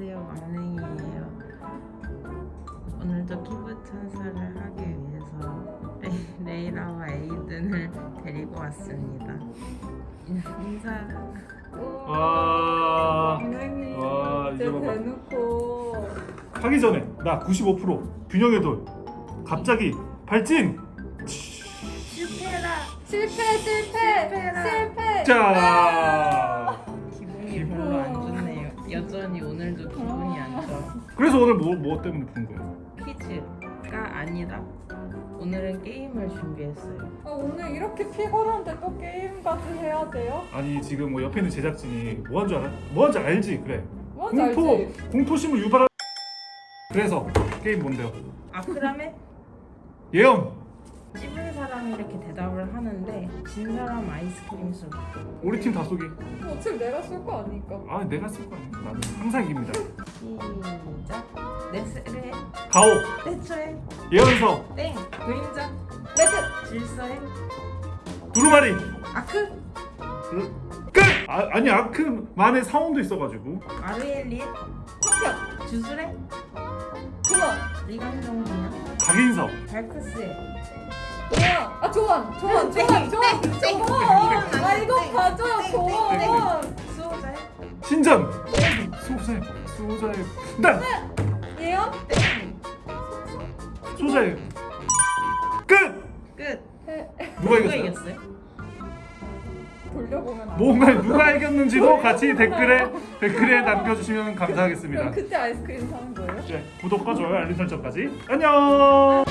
안녕하세요. 왕랭이에요. 오늘도 기부 천사를 하기 위해서 레, 레이라와 에이든을 데리고 왔습니다. 인사. 와 선생님 와, 이제 이제 봐봐. 대놓고. 하기 전에 나 95% 균형의 돌. 갑자기 발진. 실패라. 실패 실패. 실패라. 실패. 자 그래서 오늘 뭐, 뭐 때문에 부른 거야? 퀴즈가 아니라 오늘은 게임을 준비했어요 아, 오늘 이렇게 피곤한데 또 게임까지 해야 돼요? 아니 지금 뭐 옆에 있는 제작진이 뭐한 줄 알아? 뭐한 줄 알지? 그래 뭔지 공포 알지? 공포심을 유발하 그래서 게임 뭔데요? 아크라메 예언 사람이 이렇게 대답을 하는데 진 사람 아이스크림 술 우리 팀 다 쏘기 어차피 내가 쏠 거 아니까. 아 내가 쓸거 아니야. 나는 항상 이깁니다. 시작. 네스레 가오. 대처해 예언서. 땡. 그림자. 레드. 질서해 두루마리. 아크. 끝! 아, 아니 아크만의 사원도 있어가지고. 아르엘리에 합격. 주술해 조원 리강정이야. 박인석. 발크스 에 조원 아 조원 조원 땡, 조원 조원. 조원 아안 이거 돼. 봐줘요 땡, 조원 수호자해 신전 수호자의 수호자의 난땡 수호자의 끝! 끝 누가 이겼어요? 이겼어요? 돌려보면 안 뭔가 누가 이겼는지도 같이 댓글에 댓글에 남겨주시면 감사하겠습니다. 그때 아이스크림 사는 거예요? 네, 구독과 좋아요 알림 설정까지 안녕.